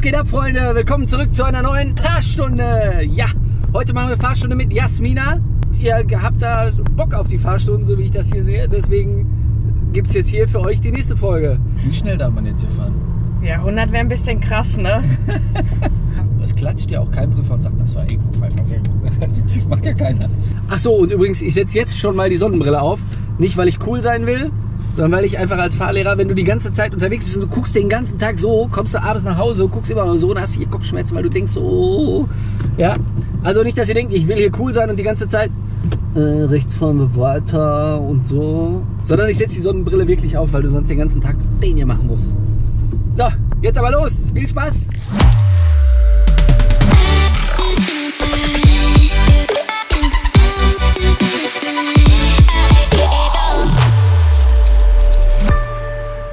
Was geht ab, Freunde? Willkommen zurück zu einer neuen Fahrstunde. Ja, heute machen wir Fahrstunde mit Jasmina. Ihr habt da Bock auf die Fahrstunden, so wie ich das hier sehe. Deswegen gibt es jetzt hier für euch die nächste Folge. Wie schnell darf man jetzt hier fahren? Ja, 100 wäre ein bisschen krass, ne? Es klatscht ja auch kein Prüfer und sagt, das war Eco-Pfeifer. Gut. Das macht ja keiner. Ach so, und übrigens, ich setze jetzt schon mal die Sonnenbrille auf. Nicht, weil ich cool sein will, sondern weil ich einfach als Fahrlehrer, wenn du die ganze Zeit unterwegs bist und du guckst den ganzen Tag so, kommst du abends nach Hause, guckst immer so und hast hier Kopfschmerzen, weil du denkst so, ja. Also nicht, dass ihr denkt, ich will hier cool sein und die ganze Zeit äh, rechts fahren wir weiter und so. Sondern ich setze die Sonnenbrille wirklich auf, weil du sonst den ganzen Tag den hier machen musst. So, jetzt aber los. Viel Spaß.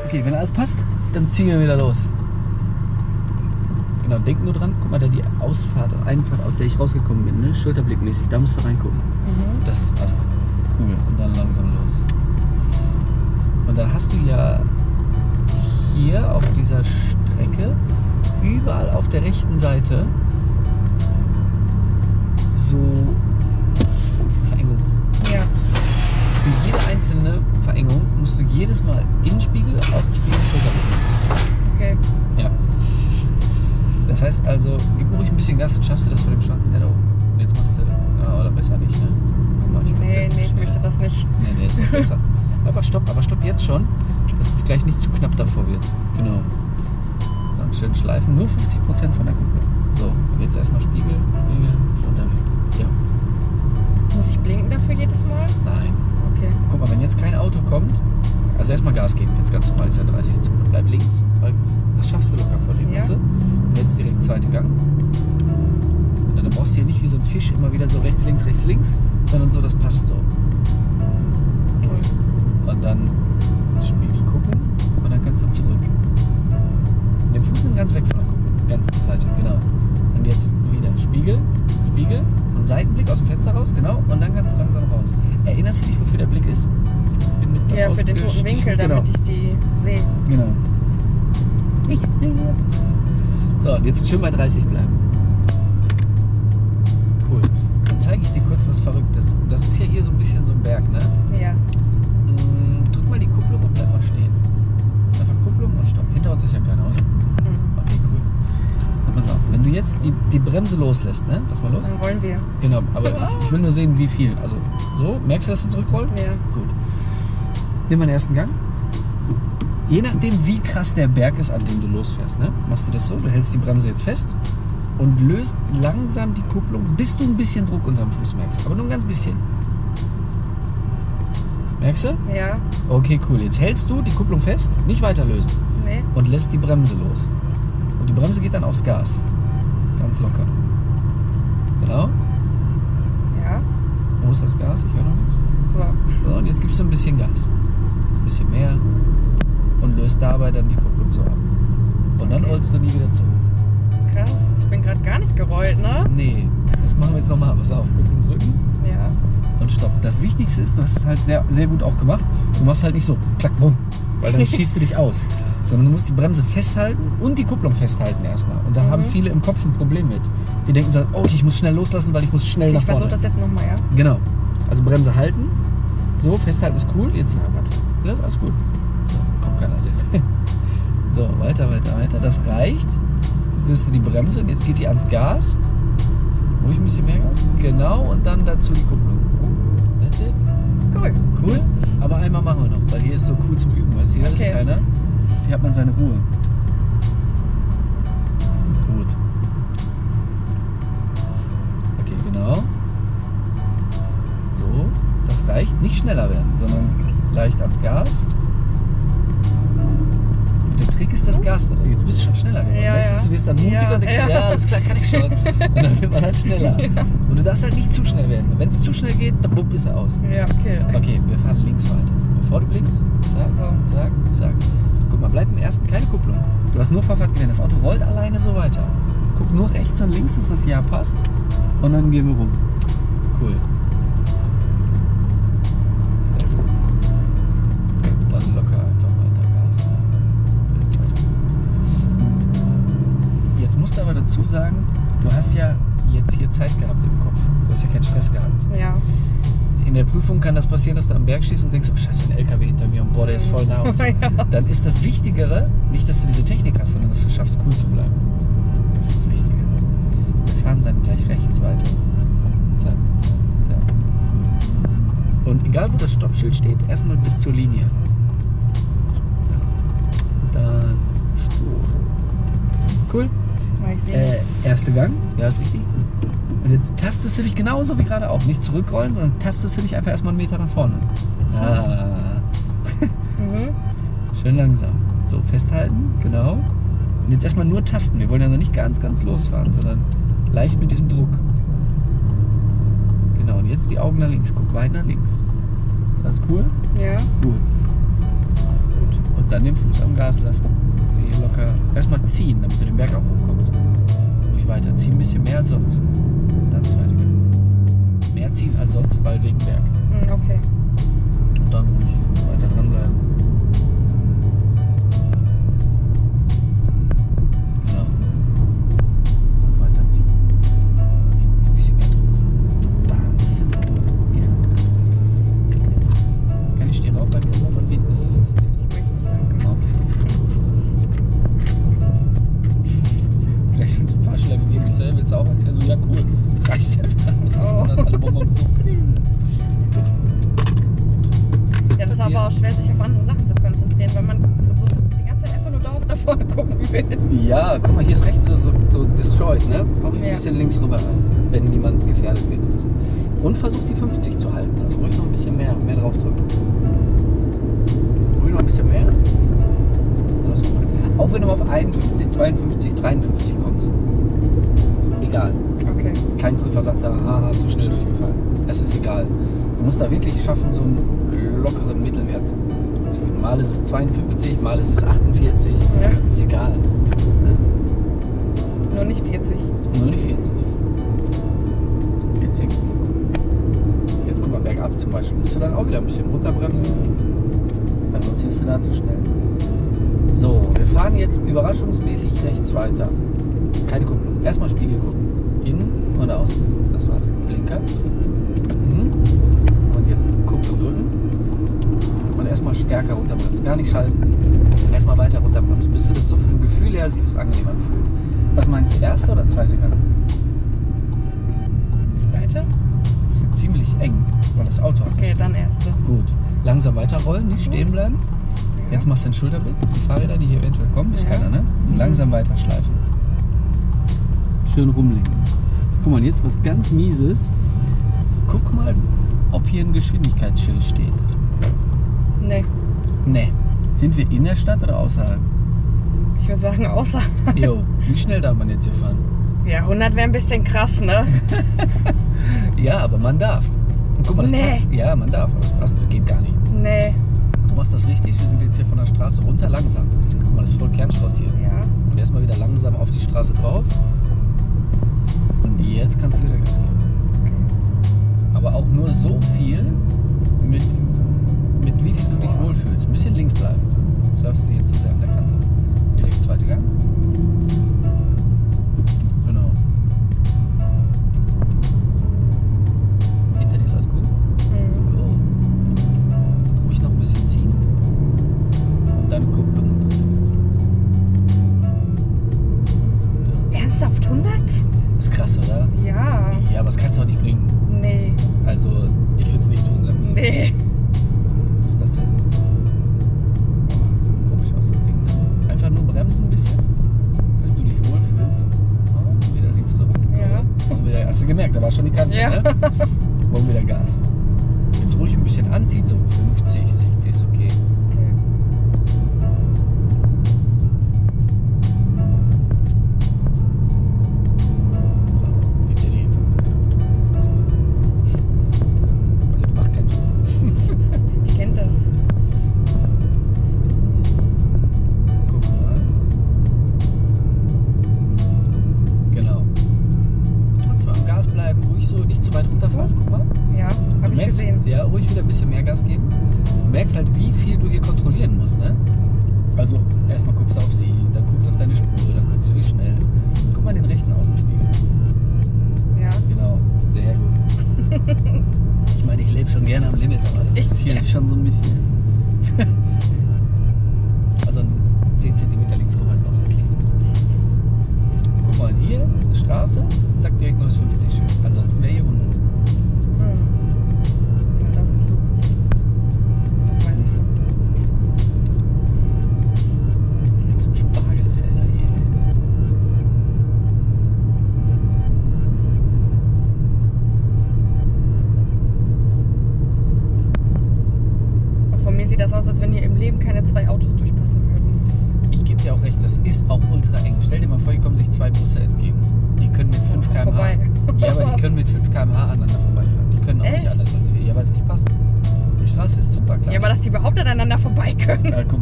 Okay, wenn alles passt, dann ziehen wir wieder los. Genau, denk nur dran, guck mal, da die Ausfahrt, Einfahrt, aus der ich rausgekommen bin, ne? schulterblickmäßig, da musst du reingucken. Das passt. Cool. Und dann langsam los. Und dann hast du ja hier auf dieser Strecke überall auf der rechten Seite so Verengungen. Ja. Für jede einzelne Verengung musst du jedes Mal Innenspiegel, Außenspiegel, Schulterblick. Okay. Ja. Das heißt also, gib ruhig ein bisschen Gas, dann schaffst du das vor dem der da oben jetzt machst du, ja, oder besser nicht, ne? Guck mal, ich glaub, Nee, nee, ich möchte das nicht. Nee, nee, ist noch besser. aber stopp, aber stopp jetzt schon, dass es gleich nicht zu knapp davor wird. Genau. Dann schön schleifen, nur 50% von der Kupplung. So, jetzt erstmal Spiegel, Spiegel, Schulterblick. Ja, Muss ich blinken dafür jedes Mal? nein. Okay. Guck mal, wenn jetzt kein Auto kommt, also erstmal Gas geben, jetzt ganz normal ist ja 30 zu. Bleib links, weil das schaffst du locker vor dem, Ja. weißt du? Und jetzt direkt zweite Gang. Und dann brauchst du hier nicht wie so ein Fisch immer wieder so rechts, links, rechts, links, sondern so, das passt so. okay. Und dann Spiegel gucken und dann kannst du zurück. Und den Fuß nimm ganz weg von der Kupplung, ganz zur Seite, genau. Jetzt wieder Spiegel, Spiegel, so ein Seitenblick aus dem Fenster raus, genau. Und dann kannst du langsam raus. Erinnerst du dich, wofür der Blick ist? Ja, für den toten Winkel, genau. damit ich die sehe. Genau. Ich sehe. So, und jetzt schön bei 30 bleiben. Cool. Dann zeige ich dir kurz was Verrücktes. Das ist ja hier so ein bisschen so ein Berg, ne? Ja. Mm, Drück mal die Kupplung und bleib mal stehen. Einfach Kupplung und Stopp. Hinter uns ist ja keiner, oder? Wenn du jetzt die, die Bremse loslässt, ne? Lass mal los. Dann wollen wir. Genau, aber ich, ich will nur sehen, wie viel. Also, so, merkst du, dass wir zurückrollen? Ja. Gut. Nimm mal den ersten Gang. Je nachdem, wie krass der Berg ist, an dem du losfährst, ne? machst du das so, du hältst die Bremse jetzt fest und löst langsam die Kupplung, bis du ein bisschen Druck unterm Fuß merkst. Aber nur ein ganz bisschen. Merkst du? Ja. Okay, cool. Jetzt hältst du die Kupplung fest, nicht weiter lösen Nee. und lässt die Bremse los. Und die Bremse geht dann aufs Gas. Ganz locker. Genau. Ja. Wo ist das Gas? Ich höre noch nichts. So. So, und jetzt gibst du ein bisschen Gas. Ein bisschen mehr. Und löst dabei dann die Kupplung so ab. Und dann rollst du nie wieder zurück. Krass. Ich bin gerade gar nicht gerollt, ne? Nee, das machen wir jetzt nochmal. Pass auf, Kupplung drücken Ja. und stopp. Das Wichtigste ist, du hast es halt sehr, sehr gut auch gemacht. Du machst halt nicht so klack, bumm, weil dann schießt du dich aus. Sondern du musst die Bremse festhalten und die Kupplung festhalten erstmal. Und da Mhm. haben viele im Kopf ein Problem mit. Die denken so, oh, ich muss schnell loslassen, weil ich muss schnell Okay, nach ich vorne. versuche das jetzt nochmal, ja? Genau. Also Bremse halten. So, festhalten ist cool. Jetzt, ja, alles gut. So, kommt keiner sehr. So, weiter, weiter, weiter. Das reicht. Jetzt löst du die Bremse und jetzt geht die ans Gas. Ruhig ein bisschen mehr Gas. Genau, und dann dazu die Kupplung. That's it. Cool. Cool. Aber einmal machen wir noch, weil hier ist so cool zum Üben. Weißt du, hier ist Okay. keiner. Hier hat man seine Ruhe. Gut. Okay, genau. So, das reicht. Nicht schneller werden, sondern leicht ans Gas. Und der Trick ist das Gas. Jetzt bist du schon schneller geworden. Ja, weißt du, ja. du wirst dann mutiger Ja, und denkst, ja. ja. ja, alles klar, kann ich schon. Und dann wird man halt schneller. Und du darfst halt nicht zu schnell werden. Wenn es zu schnell geht, dann bumm, ist er aus. Ja, okay. Okay, wir fahren links weiter. Bevor du blinkst, zack, zack, zack. Guck mal, bleib im ersten keine Kupplung. Du hast nur Vorfahrt gewählt. Das Auto rollt alleine so weiter. Guck nur rechts und links, dass das Ja passt. Und dann gehen wir rum. Cool. Dann locker einfach weiter Gas. Jetzt musst du aber dazu sagen, du hast ja jetzt hier Zeit gehabt im Kopf. Du hast ja keinen Stress gehabt. Ja. In der Prüfung kann das passieren, dass du am Berg stehst und denkst, oh scheiße, ein LKW hinter mir und boah, der ist voll nah und so. Ja. Dann ist das Wichtigere, nicht, dass du diese Technik hast, sondern dass du schaffst, cool zu bleiben. Das ist das Wichtige. Wir fahren dann gleich rechts weiter. Zack, zack, zack. Und egal, wo das Stoppschild steht, erstmal bis zur Linie. Da. Dann. Cool. Äh, erste Gang, ja, ist richtig. Und jetzt tastest du dich genauso wie gerade auch. Nicht zurückrollen, sondern tastest du dich einfach erstmal einen Meter nach vorne. Ah, Mhm. schön langsam. So, festhalten, genau. Und jetzt erstmal nur tasten. Wir wollen ja noch nicht ganz, ganz losfahren, sondern leicht mit diesem Druck. Genau, und jetzt die Augen nach links. Guck weit nach links. Das ist cool? Ja. Gut. Gut. Und dann den Fuß am Gas lassen. Sehe locker. Erstmal ziehen, damit du den Berg auch hochkommst. Ruhig weiter. Zieh ein bisschen mehr als sonst. Ziehen als sonst, weil wegen Berg. Mhm, okay. Und dann ruhig weiter dranbleiben. Ja, guck mal, hier ist rechts so, so, so destroyed, ne? Brauche ich ein bisschen links rüber rein, wenn niemand gefährdet wird. Und, versuch die 50 zu halten. Also ruhig noch ein bisschen mehr, mehr draufdrücken. Ruhig noch ein bisschen mehr. So, so. Auch wenn du mal auf 51, 52, 53 kommst. Egal. Okay. Kein Prüfer sagt da, haha, zu schnell durchgefallen. Es ist egal. Du musst da wirklich schaffen, so einen lockeren Mittelwert zu finden. Mal ist es 52, mal ist es 48. Ja. Ist egal. Nur nicht 40. Nur die 40. 40. Jetzt guck mal, bergab zum Beispiel. Musst du dann auch wieder ein bisschen runterbremsen. Weil sonst ist du da zu schnell. So, wir fahren jetzt überraschungsmäßig rechts weiter. Keine Kupplung. Erstmal Spiegel gucken. Innen und außen. Das war's. Blinker. Stärker runterbremsen. Gar nicht schalten. Erstmal weiter runterbremsen. Bis du das so vom Gefühl her sich das angenehm anfühlt. Was meinst du, erste oder zweite Gang? Zweite? Es wird ziemlich eng, weil das Auto hat Okay, dann erste. Gut. Langsam weiterrollen, nicht stehen bleiben. Jetzt machst du ein Schulterblick. Die Fahrräder, die hier eventuell kommen, ist Ja. keiner, ne? Langsam weiterschleifen. Schön rumlenken. Guck mal, jetzt was ganz Mieses. Guck mal, ob hier ein Geschwindigkeitsschild steht. Nee. Ne. Sind wir in der Stadt oder außerhalb? Ich würde sagen, außer. Jo, wie schnell darf man jetzt hier fahren? Ja, 100 wäre ein bisschen krass, ne? Ja, aber man darf. Und guck mal, das Nee. passt. Ja, man darf, aber das passt, geht gar nicht. Nee. Du machst das richtig. Wir sind jetzt hier von der Straße runter langsam. Guck mal, das ist voll Kernschrott hier. Ja. Und erstmal wieder langsam auf die Straße drauf. Und jetzt kannst du wieder Gas geben. Sonst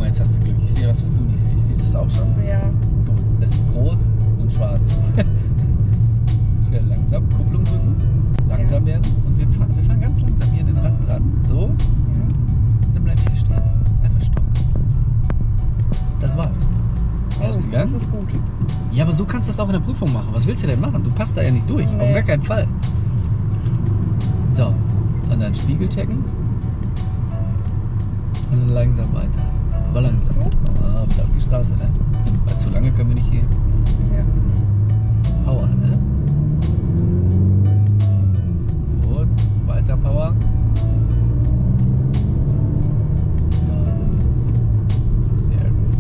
mal, jetzt hast du Glück. Ich sehe was, was du nicht siehst. Siehst du das auch schon? Ja. Gut. Es ist groß und schwarz. Schnell langsam. Kupplung drücken. Langsam werden. Und wir fahren, wir fahren ganz langsam hier an den Rand dran. So. Dann bleib hier stehen. Einfach stopp. Das war's. Erste oh, Gang. Das ist gut. Ja, aber so kannst du das auch in der Prüfung machen. Was willst du denn machen? Du passt da ja nicht durch. Auf Nee. gar keinen Fall. So. Und dann Spiegel checken. Und dann langsam weiter. Aber langsam. Ah, wieder auf die Straße, ne? Weil zu lange können wir nicht hier. Ja. Power, ne? Gut. Weiter Power. Sehr gut.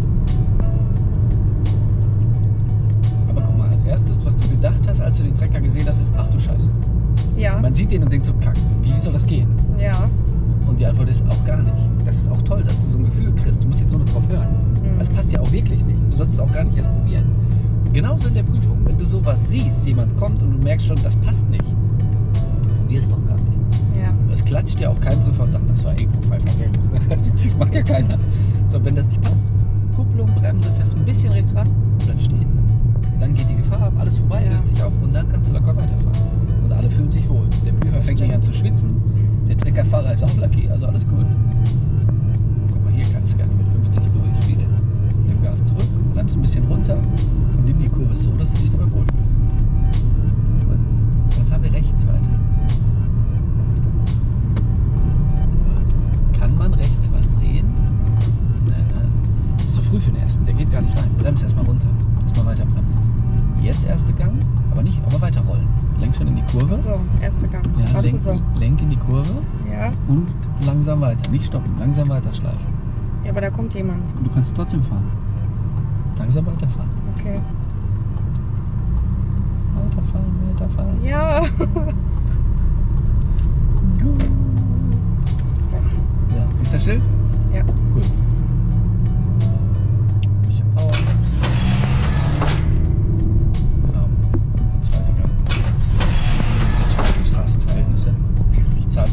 Aber guck mal, als erstes, was du gedacht hast, als du den Trecker gesehen hast, ist, ach du Scheiße. Ja. Man sieht den und denkt so, kack, wie soll das gehen? Ja. Und die Antwort ist auch gar nicht. Das ist auch toll, dass du so ein Gefühl kriegst. Du musst jetzt nur noch drauf hören. Mhm. Das passt ja auch wirklich nicht. Du sollst es auch gar nicht erst probieren. Genauso in der Prüfung. Wenn du sowas siehst, jemand kommt und du merkst schon, das passt nicht, probier es doch gar nicht. Ja. Es klatscht ja auch kein Prüfer und sagt, das war eh sehr gut. Das macht ja keiner. So, wenn das nicht passt, Kupplung, Bremse, fährst ein bisschen rechts ran, bleib stehen. Dann geht die Gefahr ab, alles vorbei, Ja. löst sich auf und dann kannst du locker weiterfahren. Und alle fühlen sich wohl. Der Prüfer fängt nicht an zu schwitzen, der Treckerfahrer ist auch lucky, also alles gut. Nicht stoppen, langsam weiter schleifen. Ja, aber da kommt jemand. Du kannst trotzdem fahren. Langsam weiterfahren. Okay. Weiterfahren, weiterfahren. Ja.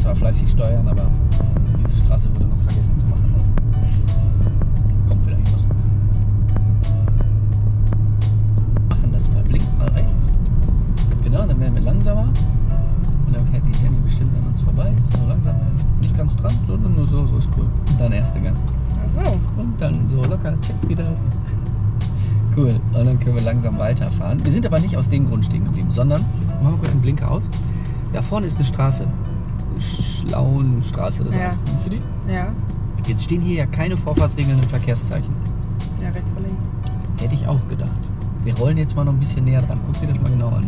zwar fleißig Steuern, aber diese Straße wurde noch vergessen zu machen. Also kommt vielleicht noch. Machen das mal. Blinkt mal rechts. Genau, dann werden wir langsamer. Und dann fährt die Jenny bestimmt an uns vorbei. So langsam. Nicht ganz dran, sondern nur so, so ist cool. Und dann erste Gang. Ach so. Und dann so locker, check wie das. Cool. Und dann können wir langsam weiterfahren. Wir sind aber nicht aus dem Grund stehen geblieben, sondern, machen wir kurz den Blinker aus. Da vorne ist eine Straße. Schlauenstraße, das Ja. heißt. Siehst du die? Ja. Jetzt stehen hier ja keine vorfahrtsregelnden Verkehrszeichen. Ja, rechts vor links. Hätte ich auch gedacht. Wir rollen jetzt mal noch ein bisschen näher dran. Guck dir das mal genau an.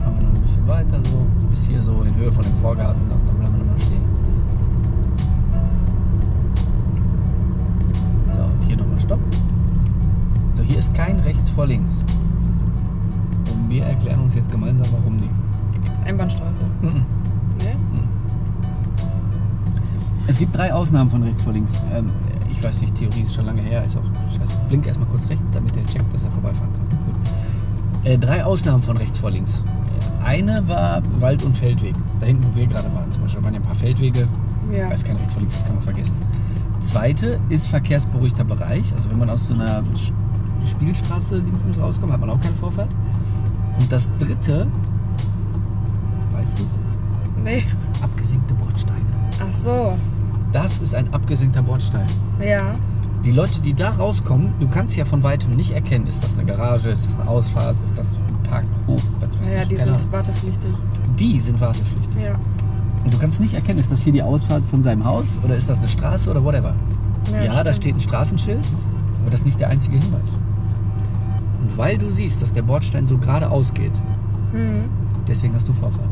Fahren wir noch ein bisschen weiter so, bis hier so in Höhe von dem Vorgarten. Dann dann bleiben wir nochmal stehen. So, und hier nochmal Stopp. So, hier ist kein rechts vor links. Wir erklären uns jetzt gemeinsam, warum nicht. Das ist Einbahnstraße. Mhm. Ne? Es gibt drei Ausnahmen von rechts vor links. Ähm, ich weiß nicht, Theorie ist schon lange her. Ist auch scheiße. Blink erstmal kurz rechts, damit der checkt, dass er vorbeifahren kann. Gut. Äh, drei Ausnahmen von rechts vor links. Eine war Wald- und Feldweg. Da hinten, wo wir gerade waren, zum Beispiel, da waren ja ein paar Feldwege. Ja. Ich weiß kein rechts vor links, das kann man vergessen. Zweite ist verkehrsberuhigter Bereich. Also wenn man aus so einer Spielstraße Dingsbums rauskommt, hat man auch keine Vorfahrt. Und das dritte, weißt du, Nee. abgesenkte Bordsteine. Ach so. Das ist ein abgesenkter Bordstein. Ja. Die Leute, die da rauskommen, du kannst ja von weitem nicht erkennen, ist das eine Garage, ist das eine Ausfahrt, ist das ein Parkhof, was weiß Ja, ich, die keine sind Ahnung. wartepflichtig. Die sind wartepflichtig. Ja. Und du kannst nicht erkennen, ist das hier die Ausfahrt von seinem Haus oder ist das eine Straße oder whatever. Ja, da stimmt. steht ein Straßenschild, aber das ist nicht der einzige Hinweis. Weil du siehst, dass der Bordstein so geradeaus geht, Mhm. deswegen hast du Vorfahrt.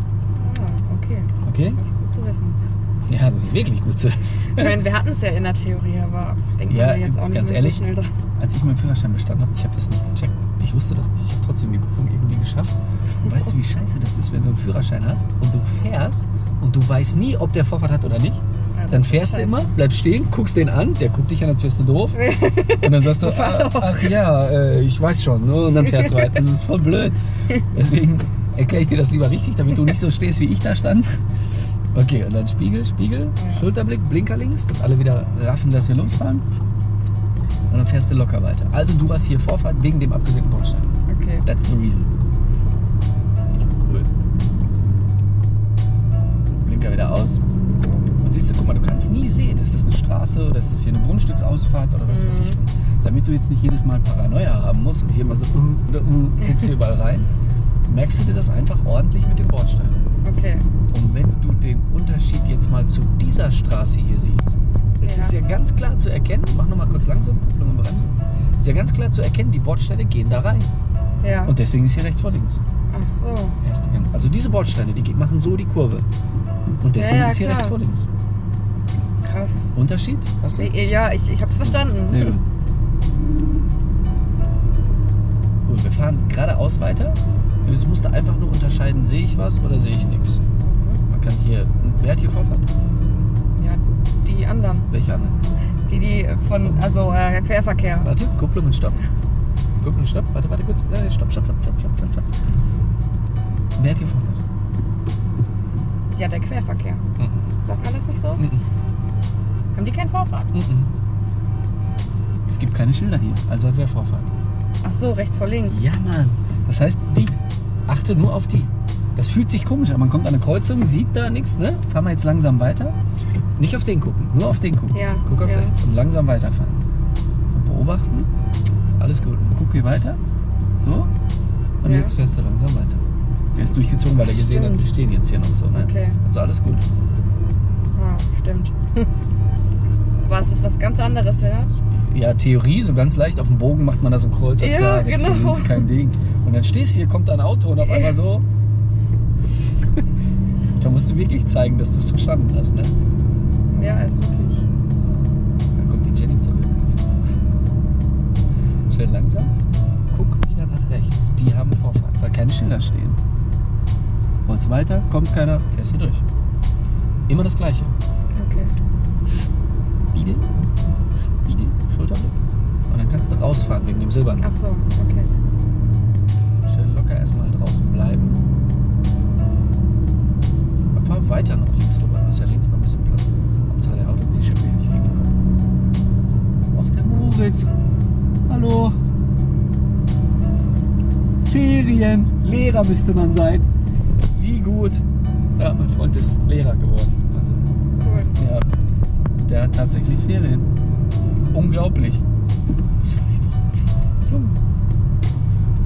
Ah, okay. Okay? Das ist gut zu wissen. Ja, das ist wirklich gut zu wissen. Ich meine, wir hatten es ja in der Theorie, aber denken Ja, wir jetzt auch nicht ganz ehrlich, so schnell dran. Als ich meinen Führerschein bestanden habe, ich habe das nicht gecheckt. Ich wusste das nicht. Ich habe trotzdem die Prüfung irgendwie geschafft. Und weißt du, wie scheiße das ist, wenn du einen Führerschein hast und du fährst und du weißt nie, ob der Vorfahrt hat oder nicht? Dann fährst du immer, bleibst stehen, guckst den an, der guckt dich an, als wärst du doof. Und dann sagst du, ah, ach ja, äh, ich weiß schon. Ne? Und dann fährst du weiter. Das ist voll blöd. Deswegen erkläre ich dir das lieber richtig, damit du nicht so stehst, wie ich da stand. Okay, und dann Spiegel, Spiegel, Ja. Schulterblick, Blinker links, dass alle wieder raffen, dass wir losfahren. Und dann fährst du locker weiter. Also du hast hier Vorfahrt wegen dem abgesenkten Bordstein. Okay. That's the reason. Cool. Blinker wieder aus. Siehst du, guck mal, du kannst nie sehen, ist das eine Straße oder ist das hier eine Grundstücksausfahrt oder was weiß ich. Damit du jetzt nicht jedes Mal Paranoia haben musst und hier mal so uh, oder uh, guckst hier überall rein, merkst du dir das einfach ordentlich mit dem Bordstein. Okay. Und wenn du den Unterschied jetzt mal zu dieser Straße hier siehst, es Ja. ist ja ganz klar zu erkennen, mach nochmal kurz langsam, Kupplung und Bremse. ist ja ganz klar zu erkennen, die Bordsteine gehen da rein. Ja. Und deswegen ist hier rechts vor links. Ach so. Also diese Bordsteine, die machen so die Kurve. Und deswegen Ja, ja, ist hier klar. rechts vor links. Krass. Unterschied? Hast du? Ja, ich, ich hab's verstanden. Sehr gut. Gut, wir fahren geradeaus weiter. Jetzt musst du einfach nur unterscheiden, sehe ich was oder sehe ich nichts. Mhm. Man kann hier. Wer hat hier Vorfahrt? Ja, die anderen. Welche andere? Die, die von, also äh, Querverkehr. Warte, Kupplung und Stopp. Kupplung und Stopp. Warte, warte kurz. Stopp, stopp, stopp, stopp, stopp, stopp, stopp. Wer hat hier Vorfahrt? Ja, der Querverkehr. Mhm. Sagt man das nicht so? Mhm. Haben die keinen Vorfahrt? Mhm. Es gibt keine Schilder hier, also hat wer Vorfahrt. Ach so, rechts vor links. Ja, Mann. Das heißt, die. Achte nur auf die. Das fühlt sich komisch an. Man kommt an eine Kreuzung, sieht da nichts, ne? Fahren wir jetzt langsam weiter. Nicht auf den gucken, nur auf den gucken. Ja, Guck auf ja. rechts und langsam weiterfahren. Und beobachten. Alles gut. Guck hier weiter. So. Und Ja. jetzt fährst du langsam weiter. Der ist durchgezogen, weil er gesehen hat, wir stehen jetzt hier noch so, ne? Okay. Also alles gut. Ah, stimmt. Was ist was ganz anderes, wieder? Ja, Theorie, so ganz leicht auf dem Bogen macht man da so ein Kreuz, Ja, klar, genau. links kein Ding. Und dann stehst du hier, kommt da ein Auto und auf Ja. einmal so. da musst du wirklich zeigen, dass du es verstanden hast, ne? Ja, ist wirklich. Dann kommt die Jenny zurück. Schön langsam. Guck wieder nach rechts. Die haben Vorfahrt, weil keine Schilder stehen. Holst weiter, kommt keiner, fährst du durch. Immer das Gleiche. Okay. Spiegel, Spiegel, Schulterblick. Und dann kannst du rausfahren wegen dem Silbernen. Ach so, okay. Schön locker erstmal draußen bleiben. Aber fahr weiter noch links rüber. Da ist ja links noch ein bisschen Platz. Hauptsache der uns die Schippe hier nicht Kopf. Ach, der Moritz. Hallo. Ferien. Lehrer müsste man sein. Wie gut. Ja, mein Freund ist Lehrer geworden. Der hat tatsächlich Ferien. Unglaublich. Zwei Wochen Ferien. Junge.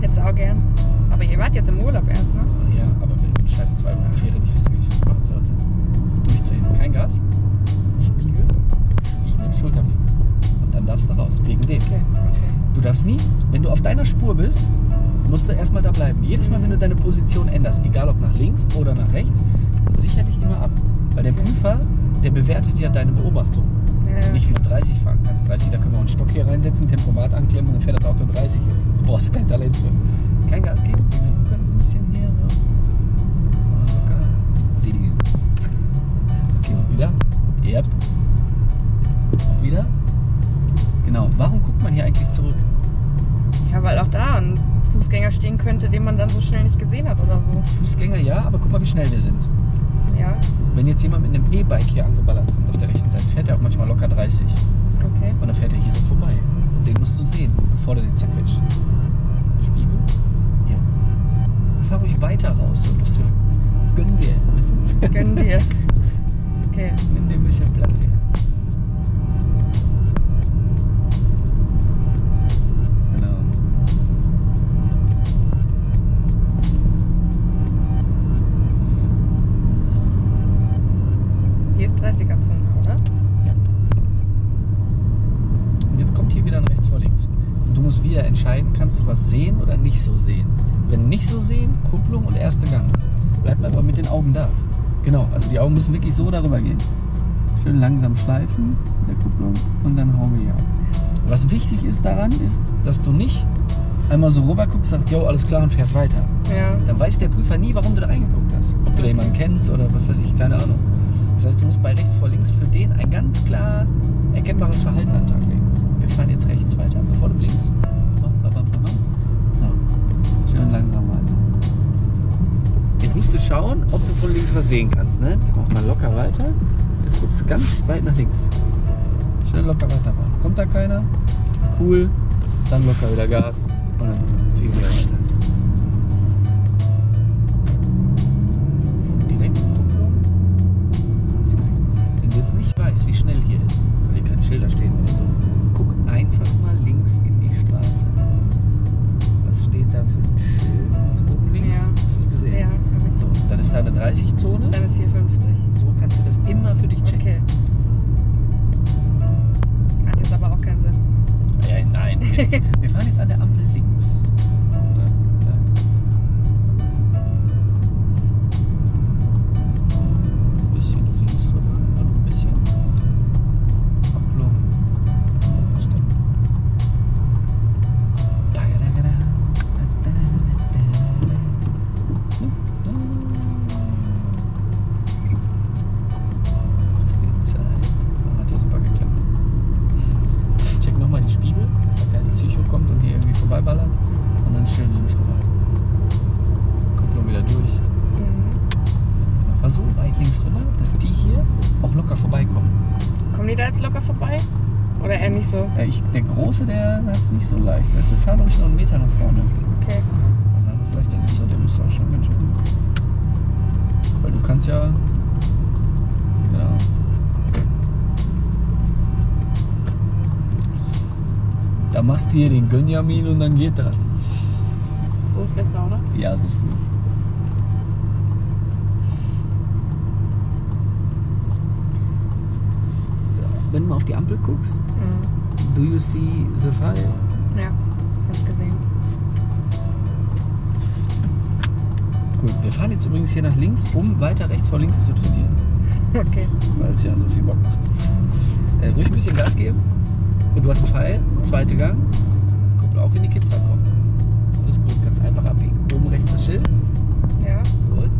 Hättest du auch gern. Aber ihr wart jetzt im Urlaub erst, ne? Ja, aber wenn du scheiß zwei Wochen Ferien nicht wüsste, wie ich das machen sollte. Durchdrehen. Kein Gas. Spiegel. Spiegel, Schulterblick. Und dann darfst du raus. Wegen dem. Okay, okay. Du darfst nie, wenn du auf deiner Spur bist, musst du erstmal da bleiben. Jedes Mal, wenn du deine Position änderst, egal ob nach links oder nach rechts, sicherlich immer ab. Weil der. Prüfer, der bewertet ja deine Beobachtung. Ja. Nicht wie du 30 fahren kannst. 30, da können wir auch einen Stock hier reinsetzen, Tempomat anklemmen und dann fährt das Auto 30. Du brauchst kein Talent für. Kein Gas geben. Wir können so ein bisschen hier. Ding. Okay, und wieder. Yep. Und wieder. Genau. Warum guckt man hier eigentlich zurück? ja, weil auch da ein Fußgänger stehen könnte, den man dann so schnell nicht gesehen hat oder so. Fußgänger ja, aber guck mal, wie schnell wir sind. Ja, Wenn jetzt jemand mit einem E-Bike hier angeballert kommt auf der rechten Seite, fährt er auch manchmal locker 30. okay. Und dann fährt er hier so vorbei. Und den musst du sehen, bevor der den zerquetscht. Spiegel. Ja. Und fahr ruhig weiter raus. Ein bisschen. Gönn dir. du? Gönn dir. Okay. Nimm dir ein bisschen Platz hier. Oder nicht so sehen. Wenn nicht so sehen, Kupplung und erster Gang. Bleib aber mit den Augen da. Genau, also die Augen müssen wirklich so darüber gehen. Schön langsam schleifen mit der Kupplung und dann hauen wir hier ab. Was wichtig ist daran, ist, dass du nicht einmal so rüber guckst, sagst, jo, alles klar und fährst weiter. Ja. Dann weiß der Prüfer nie, warum du da reingeguckt hast. Ob du da jemanden kennst oder was weiß ich, keine Ahnung. Das heißt, du musst bei rechts vor links für den ein ganz klar erkennbares Verhalten an den Tag legen. Wir fahren jetzt rechts weiter, bevor du blinkst. Schön langsam weiter. Jetzt musst du schauen, ob du von links was sehen kannst. Ne? Mach mal locker weiter. Jetzt guckst du ganz weit nach links. Schön locker weiter fahren. Kommt da keiner? Cool. Dann locker wieder Gas. Und dann ziehen wir weiter. Direkt. Wenn du jetzt nicht weißt, wie schnell hier ist, weil hier keine Schilder stehen oder so, guck einfach mal links in die Straße. Was steht da für da eine 30-Zone. Dann ist hier 50. So kannst du das immer für dich checken. Okay. Hat jetzt aber auch keinen Sinn. Ja, nein. Wir, wir fahren jetzt an der Ampel links. Es nicht so leicht. Du, fahr ruhig noch einen Meter nach vorne. Okay. Und dann ist leicht, das ist so, der muss auch schon ganz schön. Weil du kannst ja. Genau. Da machst du hier den Gönjamin und dann geht das. So ist besser, oder? Ja, so ist gut. Wenn du mal auf die Ampel guckst, Mhm. Do you see the fire? Ja, hab ich gesehen. Gut, wir fahren jetzt übrigens hier nach links, um weiter rechts vor links zu trainieren, Okay. weil es ja so viel Bock macht. Äh, ruhig ein bisschen Gas geben. Und du hast einen Pfeil, zweite Gang. Kuppel auf, wenn die Kids da kommen. Alles gut, kannst einfach abbiegen. Oben rechts das Schild. Ja. Gut.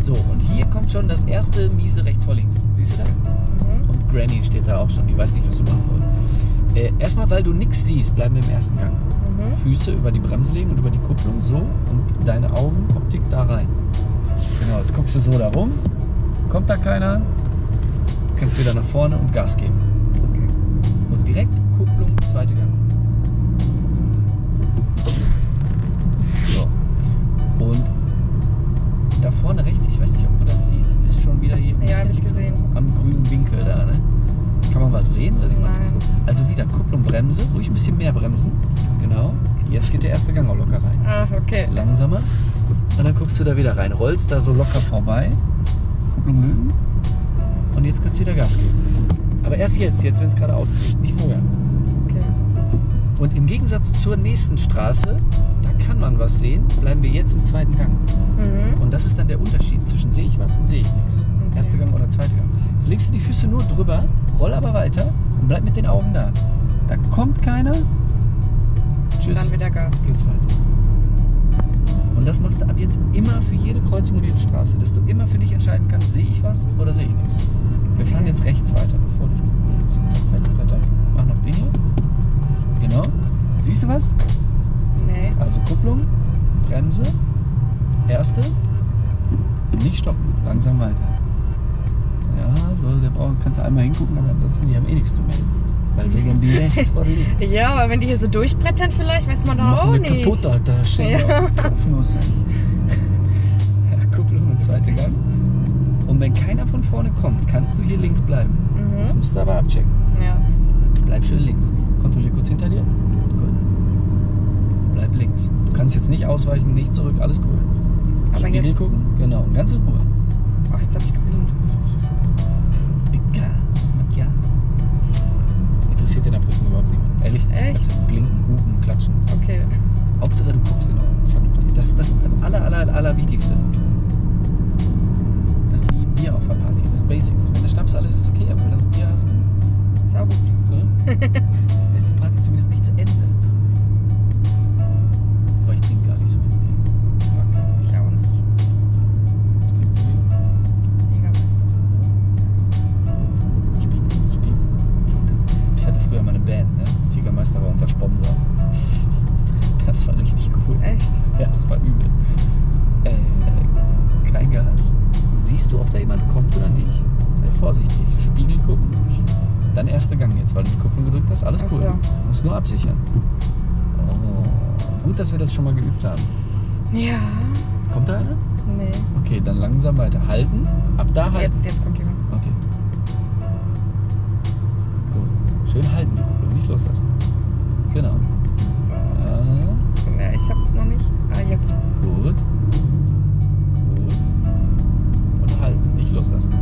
So, und hier kommt schon das erste miese rechts vor links. Siehst du das? Mhm. Und Granny steht da auch schon, die weiß nicht, was du machen wollt. Äh, erstmal, weil du nichts siehst, bleiben wir im ersten Gang. Mhm. Füße über die Bremse legen und über die Kupplung so und deine Augenoptik da rein. Genau, jetzt guckst du so da rum. Kommt da keiner? Kannst wieder nach vorne und Gas geben. Okay. Und direkt Kupplung, zweite Gang. So. Und da vorne rechts, ich weiß nicht, ob du das siehst, ist schon wieder hier ein Ja, am grünen Winkel da. Ne? Kann man was sehen oder sieht man nichts? Also wieder Kupplung, Bremse, ruhig ein bisschen mehr bremsen. Genau. Jetzt geht der erste Gang auch locker rein. Ah, okay. Langsamer. Und dann guckst du da wieder rein, rollst da so locker vorbei. Kupplung lösen. Und jetzt kannst du wieder Gas geben. Aber erst jetzt, jetzt wenn es gerade ausgeht, nicht vorher. okay. Und im Gegensatz zur nächsten Straße, da kann man was sehen, bleiben wir jetzt im zweiten Gang. Mhm. Und das ist dann der Unterschied zwischen sehe ich was und sehe ich nichts. Erster Gang oder zweiter Gang. Jetzt legst du die Füße nur drüber, roll aber weiter und bleib mit den Augen da. Da kommt keiner. Tschüss. Dann wieder Gas. geht's weiter. Und das machst du ab jetzt immer für jede Kreuzung und jede Straße, dass du immer für dich entscheiden kannst, sehe ich was oder sehe ich nichts. Wir fahren jetzt rechts weiter, bevor du links. Mach noch hier. Genau. Siehst du was? Nee. Also Kupplung, Bremse, erste, nicht stoppen, langsam weiter. Braucht, kannst du einmal hingucken, aber ansonsten, die haben eh nichts zu melden. Weil wegen die rechts vor links. Ja, aber wenn die hier so durchbrettern vielleicht, weiß man doch auch wir nicht. kaputt, da, da stehen wir Ja. dem Kopfnuss. Kupplung und zweite Gang. Und wenn keiner von vorne kommt, kannst du hier links bleiben. Das Mhm. musst du aber abchecken. Ja. Bleib schön links. Kontrollier kurz hinter dir. Gut. Bleib links. Du kannst jetzt nicht ausweichen, nicht zurück, alles cool. Aber Spiegel gucken, genau, und ganz in Ruhe. Ach, jetzt hab ich Interessiert den Abrücken überhaupt niemand. Ehrlich? Echt? Echt? Kannst blinken, hupen, klatschen. Okay. Hauptsache du guckst in Ordnung, vernünftig. Das ist das aller, aller, aller Wichtigste. Das ist wie Bier auf der Party, das Basics. Wenn der Schnaps alles ist, okay, aber wenn du Bier hast, Ist auch gut. ne? Ja, es war übel. Äh, kein Gas. Siehst du, ob da jemand kommt oder nicht? Sei vorsichtig. Spiegel gucken. Dann erster Gang jetzt, weil du die Kupplung gedrückt hast. Alles cool. Du musst nur absichern. Oh, gut, dass wir das schon mal geübt haben. Ja. Kommt da einer? Nee. Okay, dann langsam weiter. Halten. Ab da halten. Jetzt, jetzt kommt jemand. Okay. Gut. Schön halten die Kupplung, nicht loslassen. Genau. Nicht. Ah, jetzt. gut. Gut. Und halten, nicht loslassen.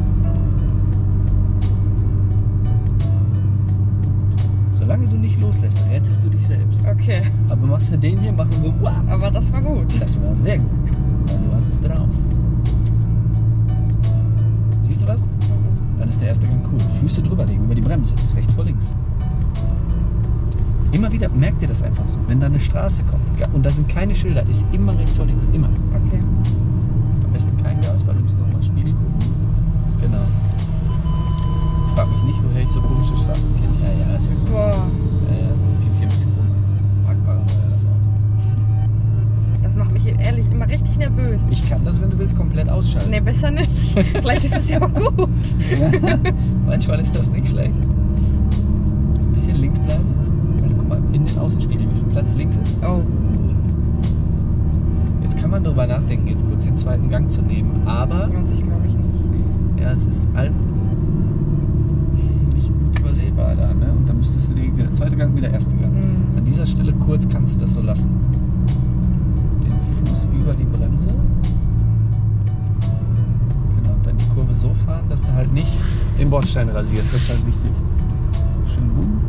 Solange du nicht loslässt, rettest du dich selbst. Okay. Aber machst du den hier, machen wir wow. Aber das war gut. Das war sehr gut. Weil du hast es drauf. Siehst du was? Dann ist der erste Gang cool. Füße drüberlegen über die Bremse. Das ist rechts vor links. Immer wieder, merkt ihr das einfach so. Wenn da eine Straße kommt ja, und da sind keine Schilder, ist immer rechts vor links. Immer. Okay. Am besten kein Gas, weil du musst nochmal Spiegel gucken. Genau. Ich frag mich nicht, woher ich so komische Straßen kenne. Ja, ja, ist ja gut. Boah. Ja, ja. Piep hier ein bisschen rum. Parkparanoia, das Auto. Das macht mich ehrlich immer richtig nervös. Ich kann das, wenn du willst, komplett ausschalten. Nee, besser nicht. Vielleicht ist es ja auch gut. Manchmal ist das nicht schlecht. Ein bisschen links bleiben. Den Außenspiegel, wie viel Platz links ist. Oh. Jetzt kann man darüber nachdenken, jetzt kurz den zweiten Gang zu nehmen. Aber, Lohnt sich, glaube ich, nicht. ja, es ist halt nicht gut übersehbar da. Ne? Und dann müsstest du den zweiten Gang wieder erste Gang. Hm. An dieser Stelle kurz kannst du das so lassen. Den Fuß über die Bremse. Genau, und dann die Kurve so fahren, dass du halt nicht den Bordstein rasierst. Das ist halt wichtig. Schön boom.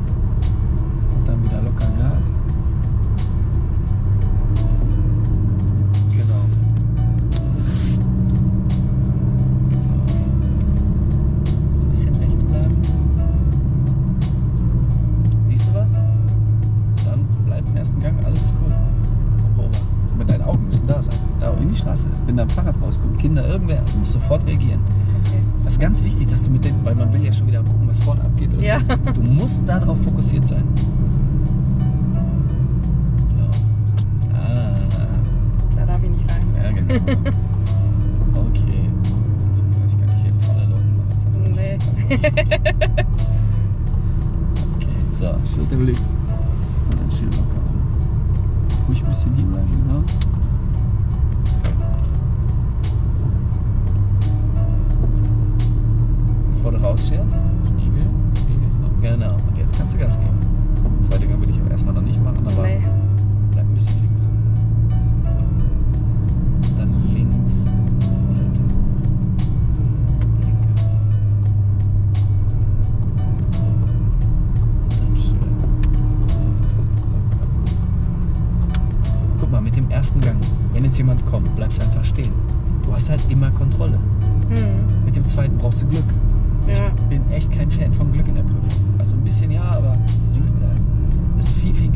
Musst sofort reagieren. Okay. Das ist ganz wichtig, dass du mit den, weil man will ja schon wieder gucken, was vorne abgeht. Oder Ja. So. Du musst darauf fokussiert sein. So. Ah, Da darf ich nicht rein. ja genau. Okay. Ich kann nicht hier volle locken, aber es hat Nee. Okay, so, Schulterblick. Und dann schön locker. Ruhig ein bisschen hier bleiben, genau.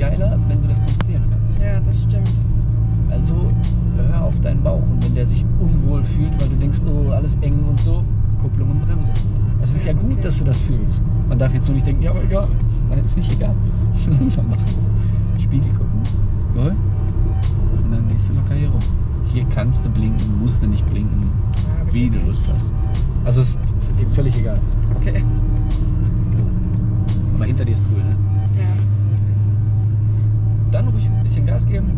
Geiler, wenn du das kontrollieren kannst. Ja, das stimmt. Also hör auf deinen Bauch und wenn der sich unwohl fühlt, weil du denkst, oh, alles eng und so, Kupplung und Bremse. Es ist ja gut, Okay. dass du das fühlst. Man darf jetzt nur nicht denken, ja, aber egal. Nein, ist nicht egal. Muss langsam machen. Spiegel gucken. Jawohl. Und dann gehst du locker hier rum. Hier kannst du blinken, musst du nicht blinken, Ja, wie du. Lust hast. Also ist völlig egal. Okay. Aber hinter dir ist cool, ne? Dann ruhig ein bisschen Gas geben.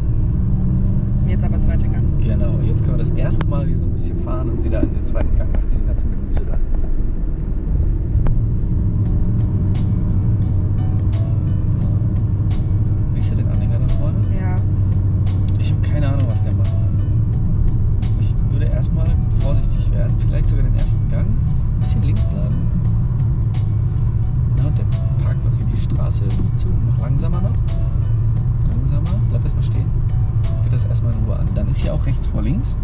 Jetzt aber zweiter Gang. Genau, jetzt können wir das erste Mal hier so ein bisschen fahren und wieder in den zweiten Gang nach diesem ganzen Gemüse da. Siehst du den Anhänger da vorne? Ja. Ich habe keine Ahnung, was der macht. Ich würde erstmal vorsichtig werden, vielleicht sogar den ersten Gang, ein bisschen links bleiben. Na, und der parkt doch hier die Straße irgendwie zu, noch langsamer noch bleib erstmal stehen. Guck dir das erstmal in Ruhe an. Dann ist hier auch rechts vor links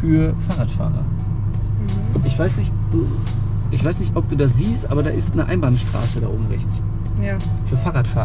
für Fahrradfahrer. Mhm. Ich weiß nicht, ich weiß nicht, ob du das siehst, aber da ist eine Einbahnstraße da oben rechts. Ja. Für Fahrradfahrer.